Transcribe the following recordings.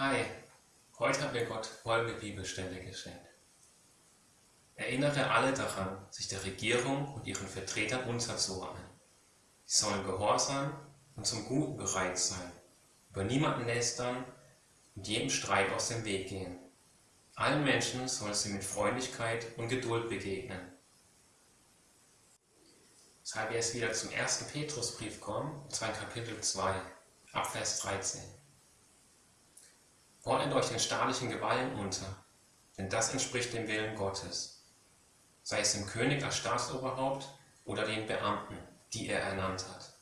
Hi, heute hat mir Gott folgende Bibelstelle geschenkt. Erinnere alle daran, sich der Regierung und ihren Vertretern unterzuordnen. Sie sollen gehorsam und zum Guten bereit sein, über niemanden lästern und jedem Streit aus dem Weg gehen. Allen Menschen soll sie mit Freundlichkeit und Geduld begegnen. Weshalb wir jetzt wieder zum ersten Petrusbrief kommen, und zwar in Kapitel 2, Abvers 13. Ordnet euch den staatlichen Gewalten unter, denn das entspricht dem Willen Gottes, sei es dem König als Staatsoberhaupt oder den Beamten, die er ernannt hat.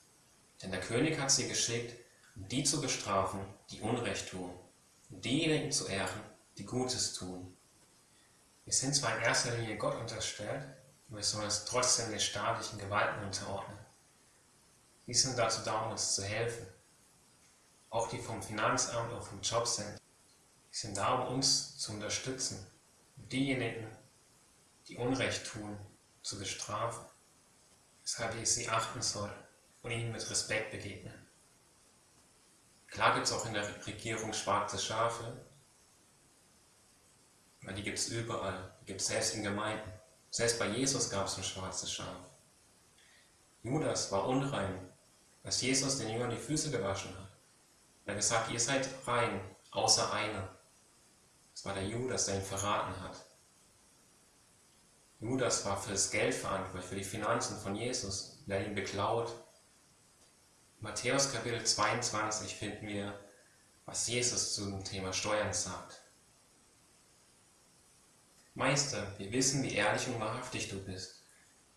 Denn der König hat sie geschickt, um die zu bestrafen, die Unrecht tun, und diejenigen zu ehren, die Gutes tun. Wir sind zwar in erster Linie Gott unterstellt, aber wir sollen uns trotzdem den staatlichen Gewalten unterordnen. Die sind dazu da, um uns zu helfen. Auch die vom Finanzamt oder vom Jobcenter sind da, um uns zu unterstützen, diejenigen, die Unrecht tun, zu bestrafen, weshalb ich sie achten soll und ihnen mit Respekt begegnen. Klar gibt es auch in der Regierung schwarze Schafe, aber die gibt es überall, die gibt es selbst in Gemeinden. Selbst bei Jesus gab es ein schwarzes Schaf. Judas war unrein, als Jesus den Jüngern die Füße gewaschen hat. Er hat gesagt, ihr seid rein, außer einer. Es war der Judas, der ihn verraten hat. Judas war für das Geld verantwortlich, für die Finanzen von Jesus, der ihn beklaut. In Matthäus Kapitel 22 finden wir, was Jesus zum Thema Steuern sagt. Meister, wir wissen, wie ehrlich und wahrhaftig du bist.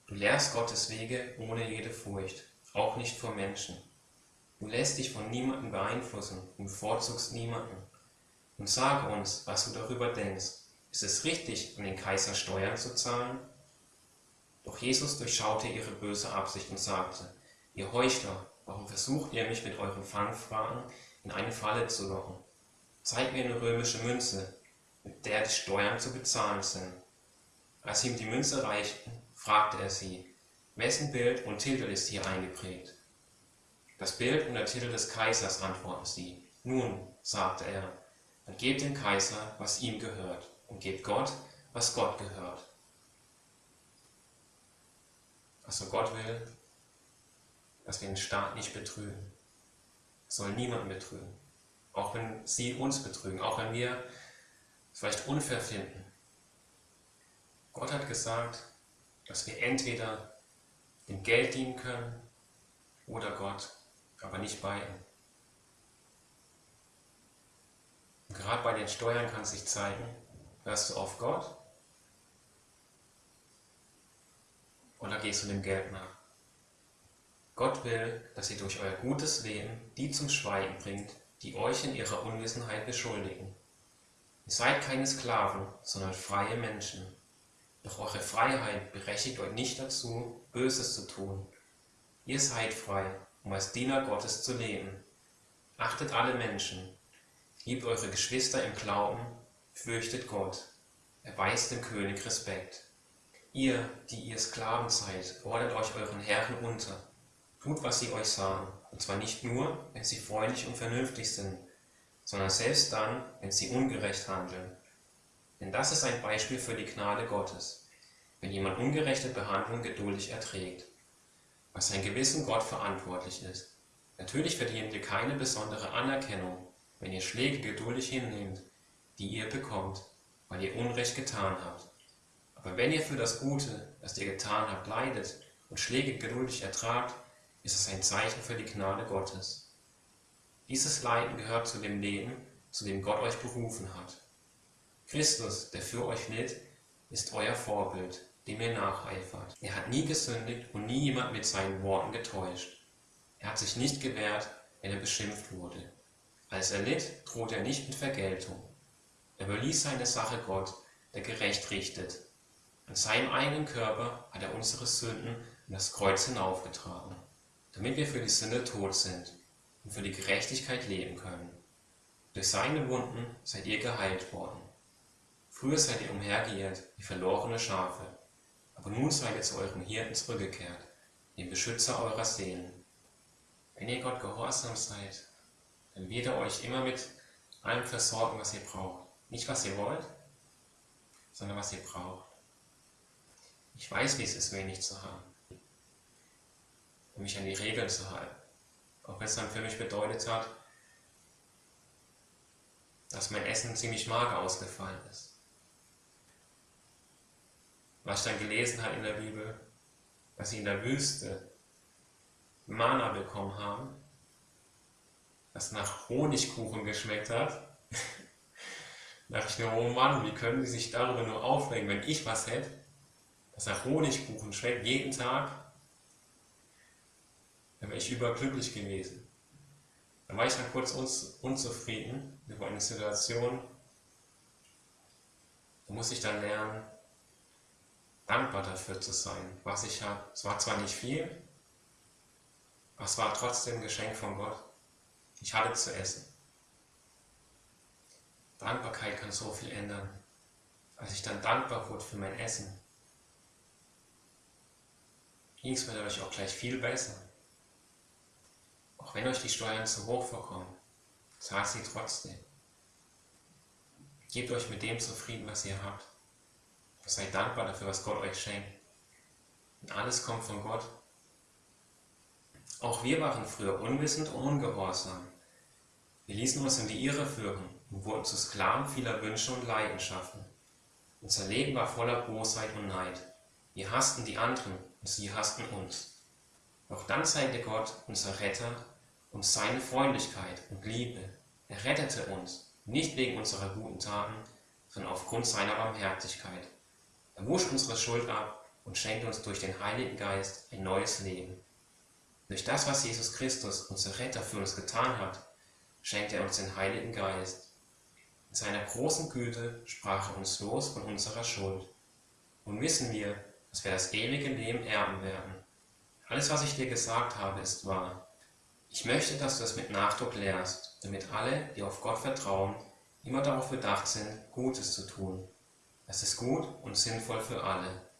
Du lehrst Gottes Wege ohne jede Furcht, auch nicht vor Menschen. Du lässt dich von niemandem beeinflussen und bevorzugst niemanden und sage uns, was du darüber denkst. Ist es richtig, an den Kaiser Steuern zu zahlen? Doch Jesus durchschaute ihre böse Absicht und sagte, ihr Heuchler, warum versucht ihr mich mit euren Fangfragen in eine Falle zu locken? Zeigt mir eine römische Münze, mit der die Steuern zu bezahlen sind. Als ihm die Münze reichten, fragte er sie, wessen Bild und Titel ist hier eingeprägt? Das Bild und der Titel des Kaisers, antworten sie. Nun, sagte er, dann gebt dem Kaiser, was ihm gehört, und gebt Gott, was Gott gehört. Also Gott will, dass wir den Staat nicht betrügen. Er soll niemanden betrügen. Auch wenn sie uns betrügen, auch wenn wir es vielleicht unfair finden. Gott hat gesagt, dass wir entweder dem Geld dienen können oder Gott, aber nicht beiden. Und gerade bei den Steuern kann sich zeigen, hörst du auf Gott oder gehst du dem Geld nach? Gott will, dass ihr durch euer gutes Leben die zum Schweigen bringt, die euch in ihrer Unwissenheit beschuldigen. Ihr seid keine Sklaven, sondern freie Menschen. Doch eure Freiheit berechtigt euch nicht dazu, Böses zu tun. Ihr seid frei, um als Diener Gottes zu leben. Achtet alle Menschen, Liebt eure Geschwister im Glauben, fürchtet Gott, erweist dem König Respekt. Ihr, die ihr Sklaven seid, ordnet euch euren Herren unter. Tut, was sie euch sagen, und zwar nicht nur, wenn sie freundlich und vernünftig sind, sondern selbst dann, wenn sie ungerecht handeln. Denn das ist ein Beispiel für die Gnade Gottes, wenn jemand ungerechte Behandlung geduldig erträgt, was sein Gewissen Gott verantwortlich ist. Natürlich verdient ihr keine besondere Anerkennung, wenn ihr Schläge geduldig hinnehmt, die ihr bekommt, weil ihr Unrecht getan habt. Aber wenn ihr für das Gute, das ihr getan habt, leidet und Schläge geduldig ertragt, ist es ein Zeichen für die Gnade Gottes. Dieses Leiden gehört zu dem Leben, zu dem Gott euch berufen hat. Christus, der für euch litt, ist euer Vorbild, dem ihr nacheifert. Er hat nie gesündigt und nie jemand mit seinen Worten getäuscht. Er hat sich nicht gewehrt, wenn er beschimpft wurde. Als er litt, drohte er nicht mit Vergeltung. Er überließ seine Sache Gott, der gerecht richtet. An seinem eigenen Körper hat er unsere Sünden in das Kreuz hinaufgetragen, damit wir für die Sünde tot sind und für die Gerechtigkeit leben können. Durch seine Wunden seid ihr geheilt worden. Früher seid ihr umhergeirrt wie verlorene Schafe, aber nun seid ihr zu eurem Hirten zurückgekehrt, dem Beschützer eurer Seelen. Wenn ihr Gott gehorsam seid, dann wird er euch immer mit allem versorgen, was ihr braucht. Nicht, was ihr wollt, sondern was ihr braucht. Ich weiß, wie es ist, wenig zu haben. Um mich an die Regeln zu halten. Auch wenn es dann für mich bedeutet hat, dass mein Essen ziemlich mager ausgefallen ist. Was ich dann gelesen habe in der Bibel, dass sie in der Wüste Mana bekommen haben, das nach Honigkuchen geschmeckt hat. da dachte ich mir, oh Mann, wie können die sich darüber nur aufregen, wenn ich was hätte, das nach Honigkuchen schmeckt, jeden Tag, dann wäre ich überglücklich gewesen. Dann war ich dann kurz unzufrieden über eine Situation. Da muss ich dann lernen, dankbar dafür zu sein, was ich habe. Es war zwar nicht viel, aber es war trotzdem ein Geschenk von Gott. Ich hatte zu essen. Dankbarkeit kann so viel ändern. Als ich dann dankbar wurde für mein Essen, ging es mir dadurch auch gleich viel besser. Auch wenn euch die Steuern zu hoch vorkommen, zahlt sie trotzdem. Gebt euch mit dem zufrieden, was ihr habt. Seid dankbar dafür, was Gott euch schenkt. Und alles kommt von Gott. Auch wir waren früher unwissend und ungehorsam. Wir ließen uns in die Irre führen und wurden zu Sklaven vieler Wünsche und Leidenschaften. Unser Leben war voller Bosheit und Neid. Wir hassten die anderen und sie hassten uns. Doch dann zeigte Gott, unser Retter, uns seine Freundlichkeit und Liebe. Er rettete uns, nicht wegen unserer guten Taten, sondern aufgrund seiner Barmherzigkeit. Er wusch unsere Schuld ab und schenkte uns durch den Heiligen Geist ein neues Leben. Durch das, was Jesus Christus, unser Retter, für uns getan hat, schenkte er uns den Heiligen Geist. In seiner großen Güte sprach er uns los von unserer Schuld. Nun wissen wir, dass wir das ewige Leben erben werden. Alles, was ich dir gesagt habe, ist wahr. Ich möchte, dass du es mit Nachdruck lehrst, damit alle, die auf Gott vertrauen, immer darauf bedacht sind, Gutes zu tun. Das ist gut und sinnvoll für alle.